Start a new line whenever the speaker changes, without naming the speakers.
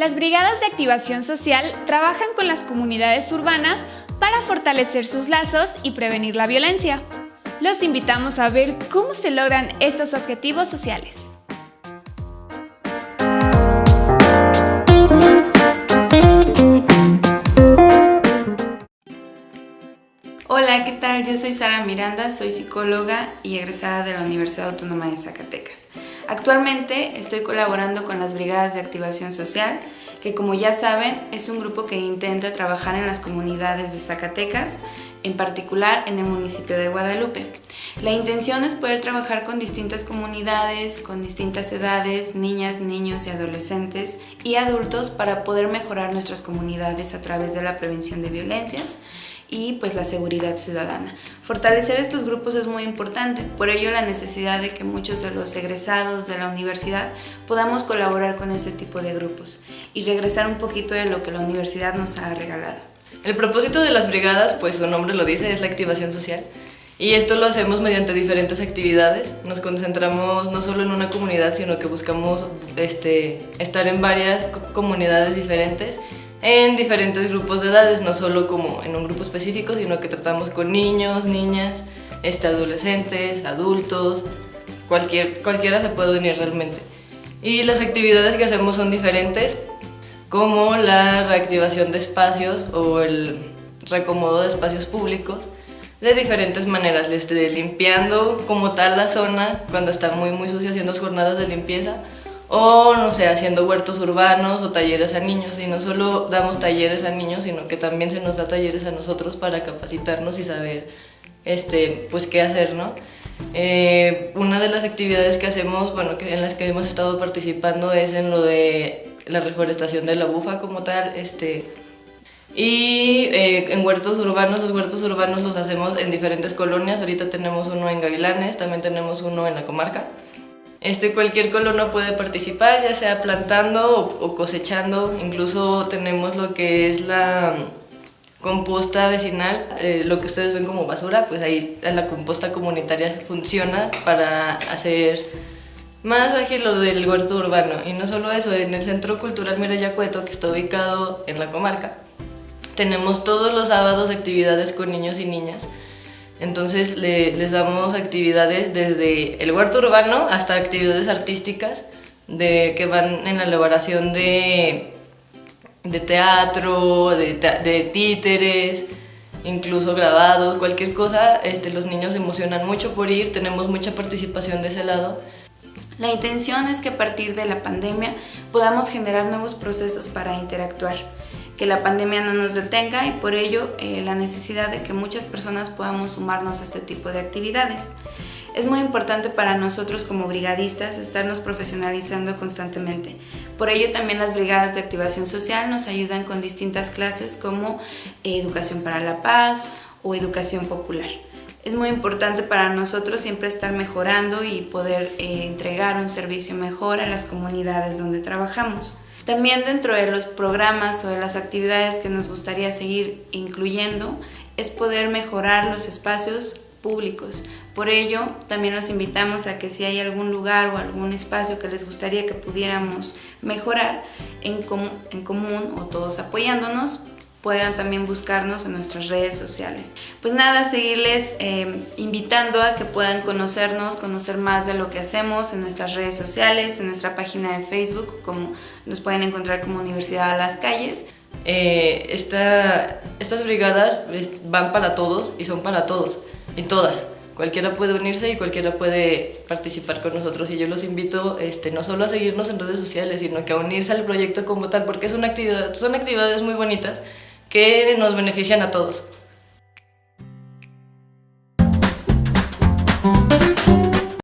Las brigadas de activación social trabajan con las comunidades urbanas para fortalecer sus lazos y prevenir la violencia. Los invitamos a ver cómo se logran estos objetivos sociales.
Hola, ¿qué tal? Yo soy Sara Miranda, soy psicóloga y egresada de la Universidad Autónoma de Zacatecas. Actualmente estoy colaborando con las Brigadas de Activación Social, que como ya saben es un grupo que intenta trabajar en las comunidades de Zacatecas, en particular en el municipio de Guadalupe. La intención es poder trabajar con distintas comunidades, con distintas edades, niñas, niños y adolescentes y adultos para poder mejorar nuestras comunidades a través de la prevención de violencias y pues la seguridad ciudadana. Fortalecer estos grupos es muy importante, por ello la necesidad de que muchos de los egresados de la universidad podamos colaborar con este tipo de grupos y regresar un poquito de lo que la universidad nos ha regalado.
El propósito de las brigadas, pues su nombre lo dice, es la activación social. Y esto lo hacemos mediante diferentes actividades. Nos concentramos no solo en una comunidad, sino que buscamos este, estar en varias comunidades diferentes en diferentes grupos de edades, no solo como en un grupo específico, sino que tratamos con niños, niñas, este, adolescentes, adultos, cualquier, cualquiera se puede unir realmente. Y las actividades que hacemos son diferentes, como la reactivación de espacios o el recomodo de espacios públicos, de diferentes maneras, desde limpiando como tal la zona cuando está muy muy sucia haciendo jornadas de limpieza, o no sé, haciendo huertos urbanos o talleres a niños. Y no solo damos talleres a niños, sino que también se nos da talleres a nosotros para capacitarnos y saber este, pues qué hacer, ¿no? Eh, una de las actividades que hacemos, bueno, que en las que hemos estado participando es en lo de la reforestación de la bufa como tal, este, y eh, en huertos urbanos, los huertos urbanos los hacemos en diferentes colonias, ahorita tenemos uno en Gavilanes, también tenemos uno en la comarca. Este, cualquier colono puede participar, ya sea plantando o, cosechando, incluso tenemos lo que es la composta vecinal, eh, lo que ustedes ven como basura, pues ahí la composta comunitaria funciona para hacer más ágil lo del huerto urbano. Y no solo eso, en el Centro Cultural Mirayacueto, que está ubicado en la comarca, tenemos todos los sábados actividades con niños y niñas entonces les damos actividades desde el huerto urbano hasta actividades artísticas de, que van en la elaboración de, de teatro, de, títeres, incluso grabados, cualquier cosa. Este, los niños se emocionan mucho por ir, tenemos mucha participación de ese lado.
La intención es que a partir de la pandemia podamos generar nuevos procesos para interactuar que la pandemia no nos detenga y por ello eh, la necesidad de que muchas personas podamos sumarnos a este tipo de actividades. Es muy importante para nosotros como brigadistas estarnos profesionalizando constantemente. Por ello también las brigadas de activación social nos ayudan con distintas clases como eh, educación para la paz o educación popular. Es muy importante para nosotros siempre estar mejorando y poder eh, entregar un servicio mejor a las comunidades donde trabajamos. También dentro de los programas o de las actividades que nos gustaría seguir incluyendo es poder mejorar los espacios públicos. Por ello, también los invitamos a que si hay algún lugar o algún espacio que les gustaría que pudiéramos mejorar en, en común o todos apoyándonos, puedan también buscarnos en nuestras redes sociales. Pues nada, seguirles eh, invitando a que puedan conocernos, conocer más de lo que hacemos en nuestras redes sociales, en nuestra página de Facebook, como nos pueden encontrar como Universidad a las Calles.
Eh, estas brigadas van para todos y son para todos, y todas. Cualquiera puede unirse y cualquiera puede participar con nosotros y yo los invito este, no solo a seguirnos en redes sociales, sino que a unirse al proyecto como tal, porque es una actividad, son actividades muy bonitas que nos benefician a todos.